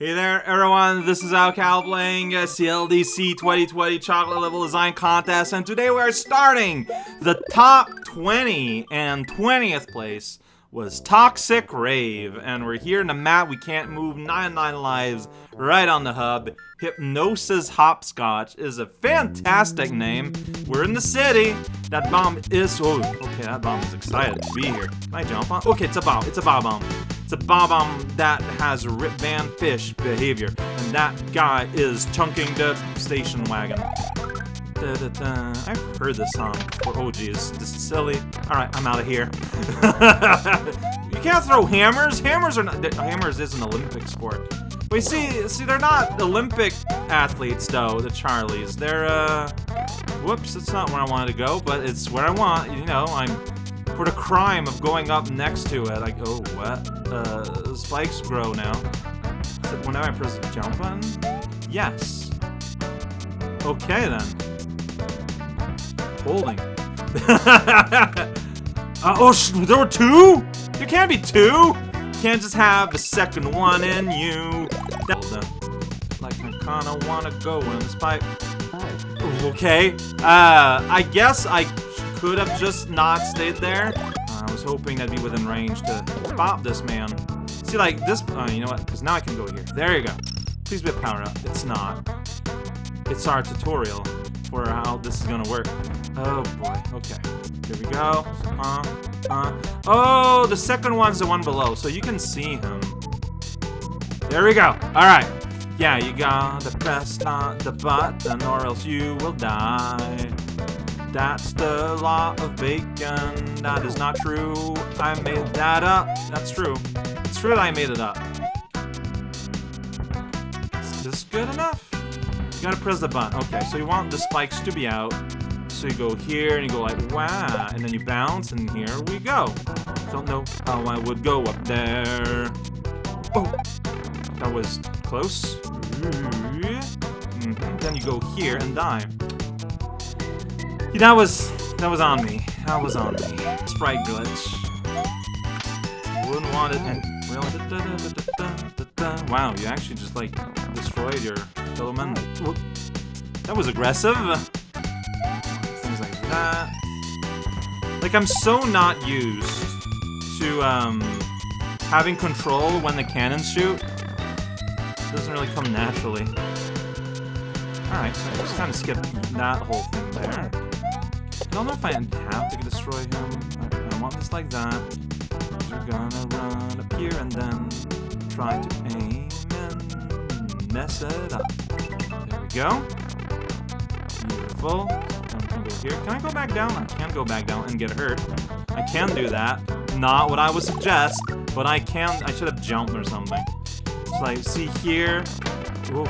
Hey there, everyone. This is Alcal playing uh, CLDC 2020 Chocolate Level Design Contest, and today we are starting the top 20 and 20th place was Toxic Rave, and we're here in the map. We can't move 99 lives right on the hub. Hypnosis Hopscotch is a fantastic name. We're in the city. That bomb is. Oh, okay, that bomb is excited to be here. Can I jump on? Okay, it's a bomb. It's a bomb bomb. It's a bomb that has Rip Van Fish behavior, and that guy is chunking the station wagon. Da, da, da. I've heard this song before. Oh, geez. This is silly. Alright, I'm out of here. you can't throw hammers. Hammers are not... Hammers is an Olympic sport. Wait, see, see, they're not Olympic athletes, though, the Charlies. They're, uh... Whoops, that's not where I wanted to go, but it's where I want. You know, I'm for the crime of going up next to it. I... oh, what? Uh, spikes grow now. Whenever I press the jump button? Yes. Okay, then. Holding. uh, oh, there were two? There can't be two! You can't just have the second one in you. Like, I kinda wanna go in this pipe. Okay. Uh, I guess I could have just not stayed there. Uh, I was hoping I'd be within range to bop this man. See, like, this... Uh, you know what? Because now I can go here. There you go. Please be a power up. It's not. It's our tutorial for how this is gonna work. Oh, boy. Okay. Here we go. Uh, uh. Oh, the second one's the one below, so you can see him. There we go. Alright. Yeah, you gotta press on the button or else you will die. That's the law of bacon. That is not true. I made that up. That's true. It's true that I made it up. Is this good enough? You gotta press the button. Okay, so you want the spikes to be out. So you go here and you go like, wow, and then you bounce, and here we go. Don't know how I would go up there. Oh, that was close. Mm -hmm. Then you go here and die. That was that was on me. That was on me. Sprite glitch. Wouldn't want it and Wow, you actually just like destroyed your fellow. That was aggressive. Things like that. Like I'm so not used to um having control when the cannons shoot. It doesn't really come naturally. Alright, so I just kind of skipped that whole thing there. I don't know if I have to destroy him. I, I want this like that. We're gonna run up here and then try to aim and mess it up. There we go. Beautiful. can here. Can I go back down? I can go back down and get hurt. I can do that. Not what I would suggest, but I can. I should have jumped or something. So like, see here. Ooh.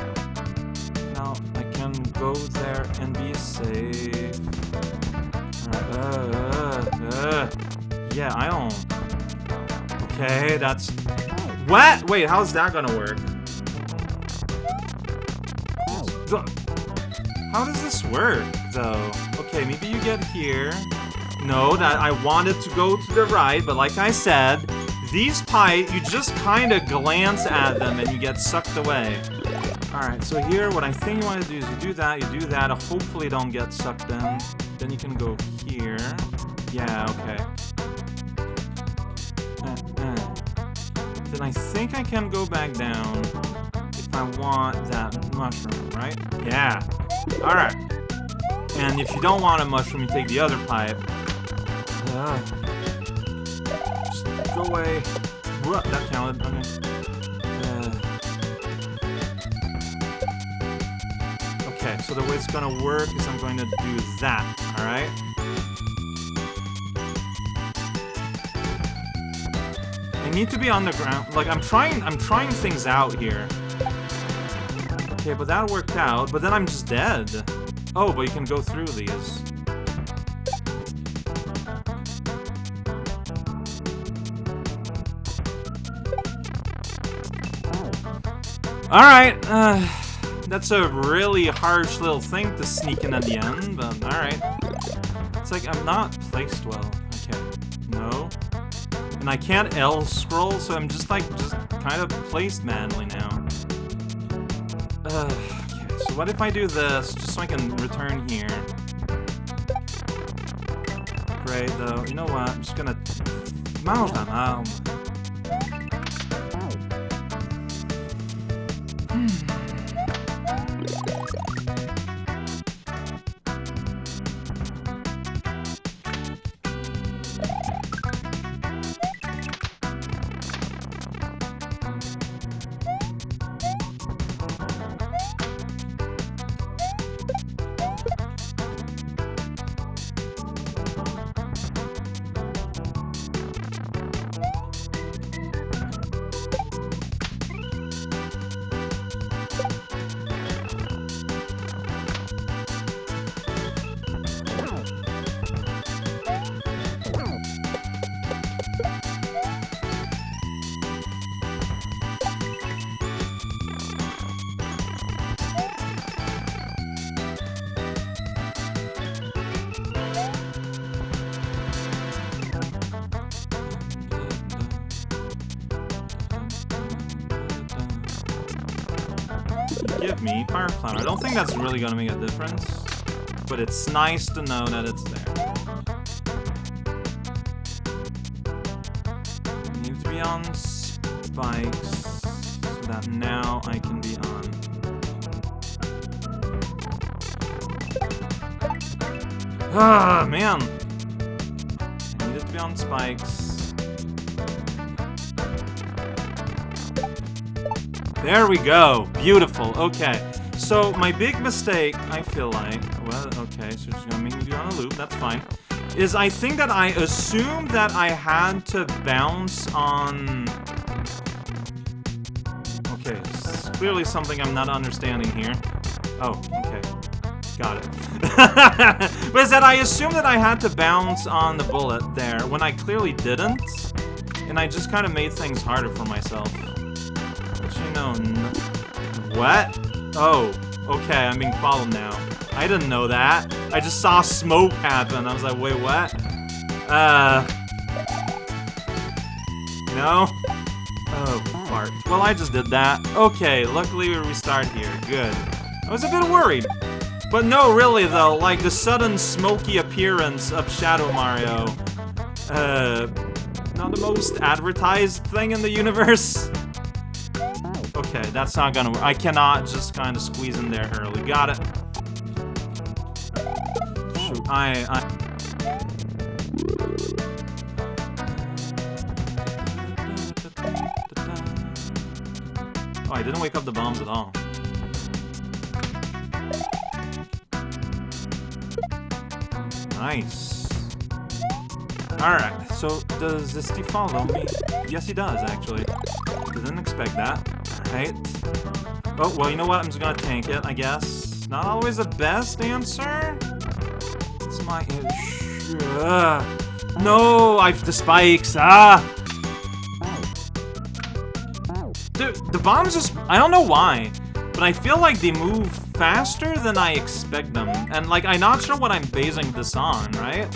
Now I can go there and be safe. Uh, uh, yeah, I don't... Okay, that's... What? Wait, how's that gonna work? How does this work, though? Okay, maybe you get here. No, that I wanted to go to the right, but like I said, these pipe, you just kind of glance at them and you get sucked away. Alright, so here, what I think you want to do is you do that, you do that, hopefully don't get sucked in. Then you can go here. Yeah, okay. Uh, uh. Then I think I can go back down if I want that mushroom, right? Yeah. Alright. And if you don't want a mushroom, you take the other pipe. Uh, just go away. Whoa, that counted. Okay. Okay, so the way it's gonna work is I'm going to do that, alright? I need to be on the ground. Like, I'm trying, I'm trying things out here. Okay, but that worked out, but then I'm just dead. Oh, but you can go through these. Alright, uh... That's a really harsh little thing to sneak in at the end, but alright. It's like, I'm not placed well. Okay. No. And I can't L scroll, so I'm just like, just kind of placed manly now. Uh, okay, so what if I do this, just so I can return here? Great, though. You know what? I'm just gonna... Mange ta I don't think that's really gonna make a difference, but it's nice to know that it's there. I need to be on spikes so that now I can be on. Ah, man! I needed to be on spikes. There we go. Beautiful. Okay. So my big mistake, I feel like, well, okay, so it's gonna make me do on a loop. That's fine. Is I think that I assumed that I had to bounce on. Okay, clearly something I'm not understanding here. Oh, okay. Got it. but is that I assumed that I had to bounce on the bullet there when I clearly didn't, and I just kind of made things harder for myself. No. What? Oh, okay, I'm being followed now. I didn't know that. I just saw smoke happen. I was like, wait, what? Uh. No? Oh, fart. Well, I just did that. Okay, luckily we restart here. Good. I was a bit worried. But no, really though, like the sudden smoky appearance of Shadow Mario, uh, not the most advertised thing in the universe. Okay, that's not gonna work. I cannot just kind of squeeze in there early. Got it. Shoot, I, I. Oh, I didn't wake up the bombs at all. Nice. Alright, so does this follow me? Yes, he does, actually. Didn't expect that. Alright. Oh, well, you know what? I'm just gonna tank it, I guess. Not always the best answer. It's my. Ugh. No, I've the spikes. Ah! Dude, the bombs just... I don't know why, but I feel like they move faster than I expect them. And, like, I'm not sure what I'm basing this on, right?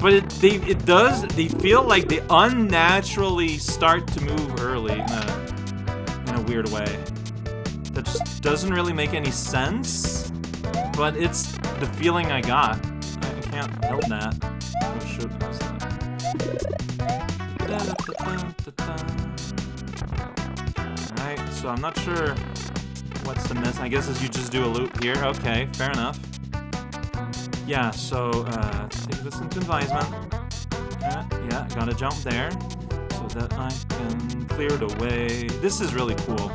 But it, they, it does... They feel like they unnaturally start to move early weird way. That just doesn't really make any sense, but it's the feeling I got. I, I can't help that. Oh, shoot. What's that? Alright, so I'm not sure what's the miss. I guess is you just do a loop here. Okay, fair enough. Yeah, so, uh, take this into advisement. Yeah, yeah, gotta jump there so that I can clear it away. This is really cool.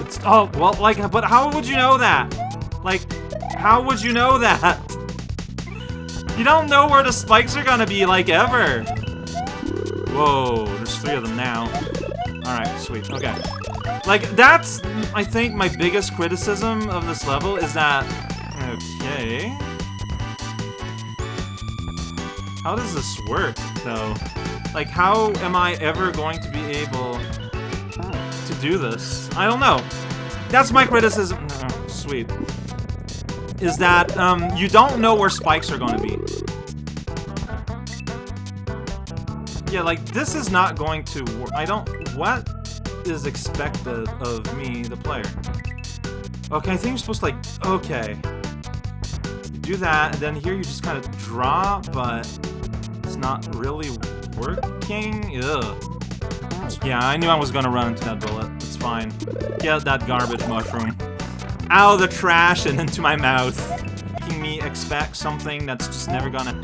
It's, oh, well, like, but how would you know that? Like, how would you know that? You don't know where the spikes are gonna be, like, ever. Whoa, there's three of them now. Alright, sweet, okay. Like, that's, I think, my biggest criticism of this level is that... Okay... How does this work, though? Like, how am I ever going to be able to do this? I don't know. That's my criticism. Oh, sweet. Is that, um, you don't know where spikes are going to be. Yeah, like, this is not going to work. I don't... What is expected of me, the player? Okay, I think you're supposed to like, okay. Do that, and then here you just kind of drop, but it's not really working. Ugh. Yeah, I knew I was gonna run into that bullet. It's fine. Get that garbage mushroom out of the trash and into my mouth. Making me expect something that's just never gonna...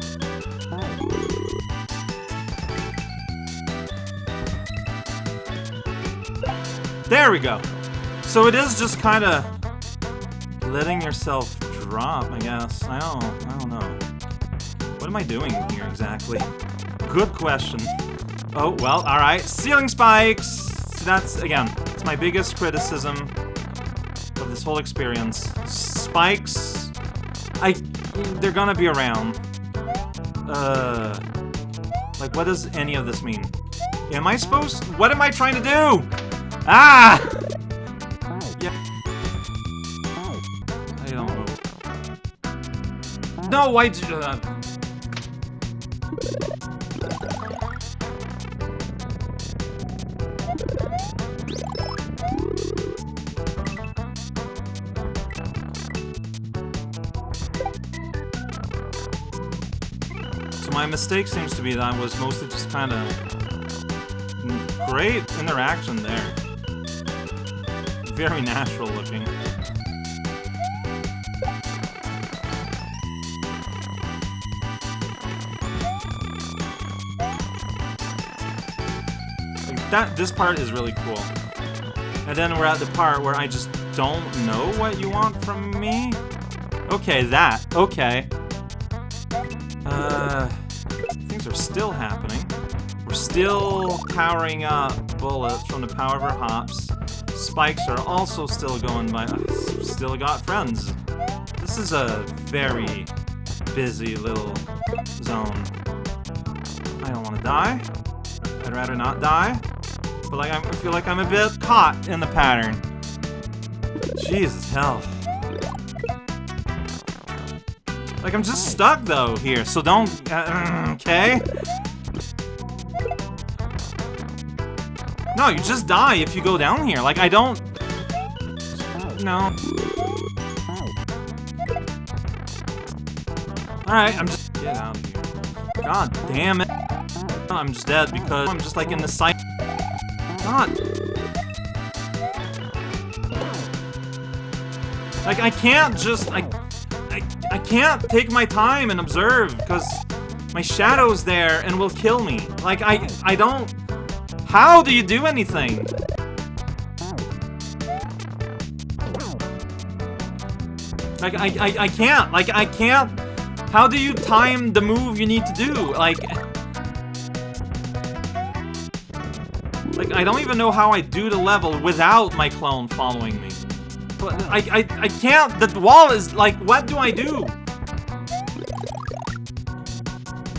There we go. So it is just kind of letting yourself drop, I guess. I don't, I don't know. What am I doing here exactly? Good question. Oh, well, alright. Ceiling spikes! That's, again, it's my biggest criticism of this whole experience. Spikes... I... They're gonna be around. Uh... Like, what does any of this mean? Am I supposed... What am I trying to do? Ah! Yeah. I don't know. No, why... Uh, my mistake seems to be that I was mostly just kind of... Great interaction there. Very natural looking. That, this part is really cool. And then we're at the part where I just don't know what you want from me? Okay, that. Okay. Uh, still happening. We're still powering up bullets from the power of our hops. Spikes are also still going by. Still got friends. This is a very busy little zone. I don't want to die. I'd rather not die. But like I feel like I'm a bit caught in the pattern. Jesus hell. Like, I'm just stuck, though, here, so don't... Uh, okay? No, you just die if you go down here. Like, I don't... No. Alright, I'm just... Get out of here. God damn it. I'm just dead because I'm just, like, in the sight... God. Like, I can't just... I can't take my time and observe, because my shadow's there and will kill me. Like, I, I don't... How do you do anything? Like, I, I, I can't. Like, I can't... How do you time the move you need to do? Like... Like, I don't even know how I do the level without my clone following me. But I, I, I can't. The wall is like, what do I do?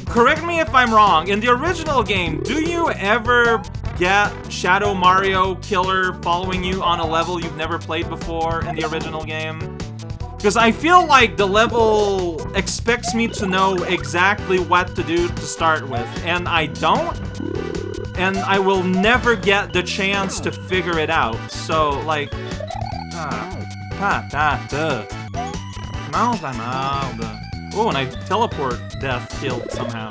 Correct me if I'm wrong. In the original game, do you ever get Shadow Mario Killer following you on a level you've never played before in the original game? Because I feel like the level expects me to know exactly what to do to start with, and I don't. And I will never get the chance to figure it out. So, like, Patate. Malda, malda. Oh, and I teleport death killed somehow.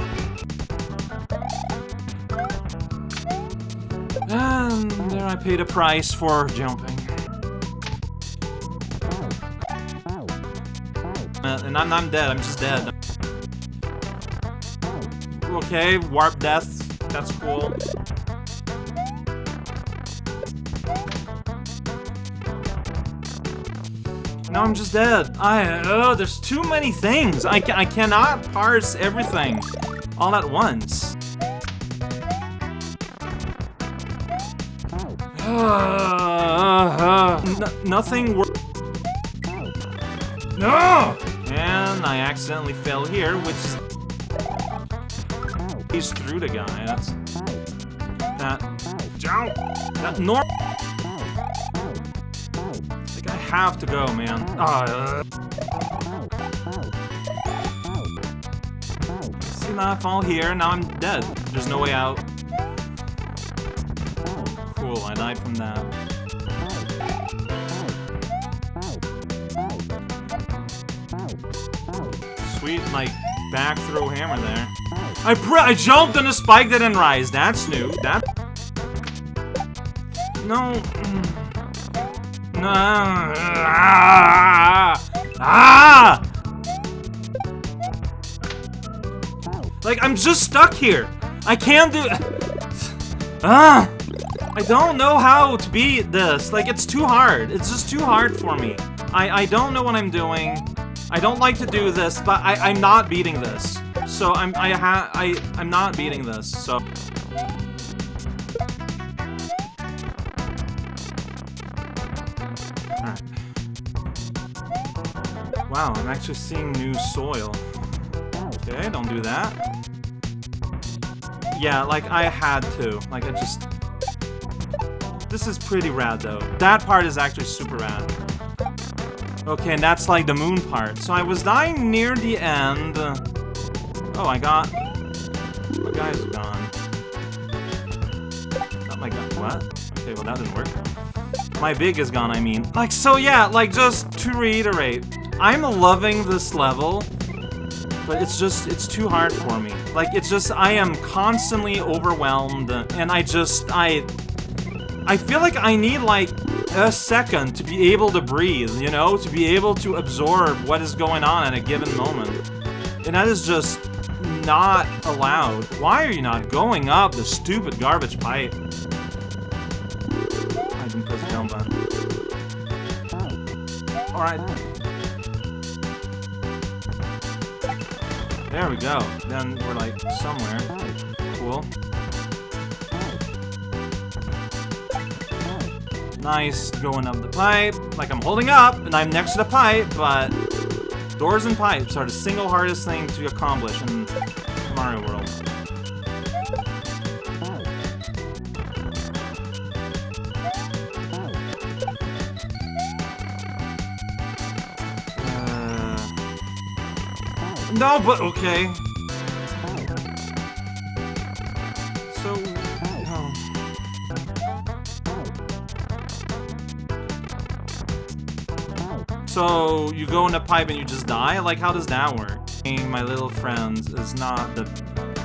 And there I paid a price for jumping. Uh, and I'm, I'm dead, I'm just dead. Okay, warp death, that's cool. Now I'm just dead. I, oh, there's too many things. I, ca I cannot parse everything all at once. Uh, nothing No! And I accidentally fell here, which he's through the guy. That's that. Jump. That normal have to go, man. Ah. Uh. See, now I fall here, now I'm dead. There's no way out. Cool, I died from that. Sweet, like, back throw hammer there. I I jumped on a spike that didn't rise. That's new. That... No... Mm. Ah! Like, I'm just stuck here. I can't do... Ah! I don't know how to beat this. Like, it's too hard. It's just too hard for me. I, I don't know what I'm doing. I don't like to do this, but I, I'm not beating this. So I'm I ha I I'm not beating this. So. Wow, I'm actually seeing new soil. Okay, don't do that. Yeah, like I had to. Like I just this is pretty rad, though. That part is actually super rad. Okay, and that's like the moon part. So I was dying near the end. Oh, I got... My guy's gone. Not my guy. What? Okay, well that didn't work. My big is gone, I mean. Like, so yeah, like, just to reiterate. I'm loving this level, but it's just, it's too hard for me. Like, it's just, I am constantly overwhelmed, and I just, I... I feel like I need, like, a second to be able to breathe, you know? To be able to absorb what is going on at a given moment. And that is just not allowed. Why are you not going up the stupid garbage pipe? Alright. There we go. Then we're like somewhere. Cool. Nice, going up the pipe, like I'm holding up, and I'm next to the pipe, but doors and pipes are the single hardest thing to accomplish in Mario World. No, but okay. So, you go in a pipe and you just die? Like, how does that work? My little friends is not the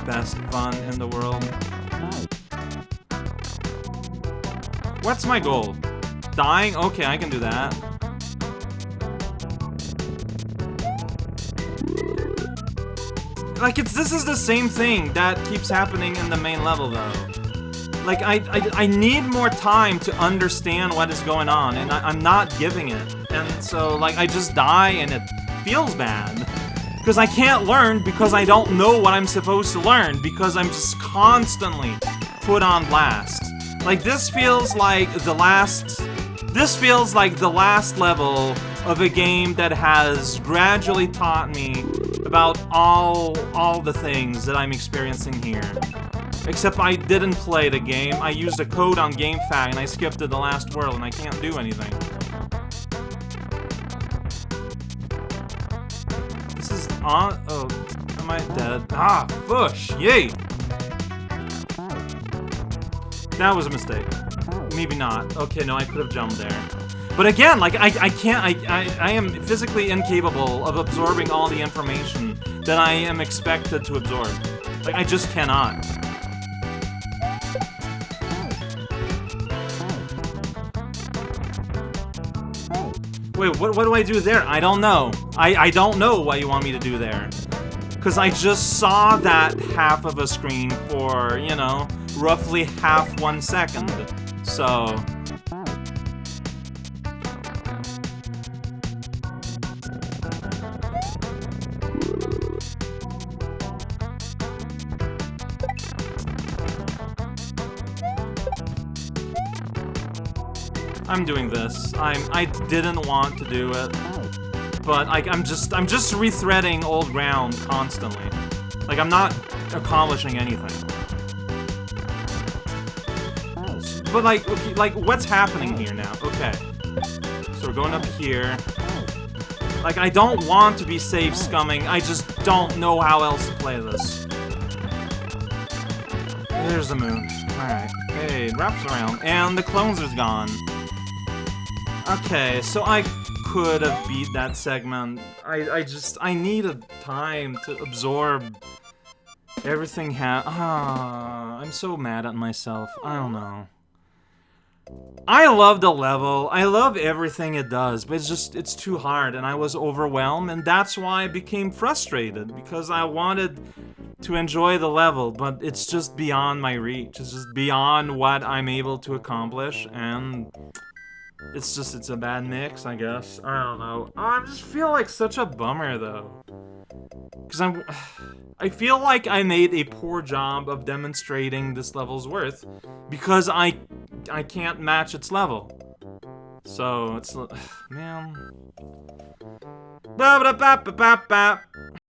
best fun in the world. What's my goal? Dying? Okay, I can do that. Like, it's this is the same thing that keeps happening in the main level, though. Like, I, I, I need more time to understand what is going on, and I, I'm not giving it. And so, like, I just die and it feels bad. Because I can't learn because I don't know what I'm supposed to learn because I'm just constantly put on blast. Like, this feels like the last... This feels like the last level of a game that has gradually taught me about all, all the things that I'm experiencing here. Except I didn't play the game, I used a code on GameFAQ and I skipped to the last world and I can't do anything. This is on? Oh, am I dead? Ah, bush! Yay! That was a mistake. Maybe not. Okay, no, I could have jumped there. But again, like, I, I can't, I, I, I am physically incapable of absorbing all the information that I am expected to absorb. Like, I just cannot. Wait, what, what do I do there? I don't know. I, I don't know what you want me to do there. Because I just saw that half of a screen for, you know, roughly half one second. So... I'm doing this. I'm I didn't want to do it. But like I'm just I'm just rethreading old ground constantly. Like I'm not accomplishing anything. But like okay, like what's happening here now? Okay. So we're going up here. Like I don't want to be save scumming, I just don't know how else to play this. There's the moon. Alright. Hey, it wraps around. And the clones is gone. Okay, so I could have beat that segment. I, I just, I needed time to absorb everything ha- Ah, I'm so mad at myself. I don't know. I love the level. I love everything it does, but it's just, it's too hard, and I was overwhelmed, and that's why I became frustrated, because I wanted to enjoy the level, but it's just beyond my reach. It's just beyond what I'm able to accomplish, and it's just, it's a bad mix, I guess. I don't know. Oh, I just feel like such a bummer, though. Because I'm... I feel like I made a poor job of demonstrating this level's worth, because I... I can't match its level. So, it's... Man... -ba -ba -ba.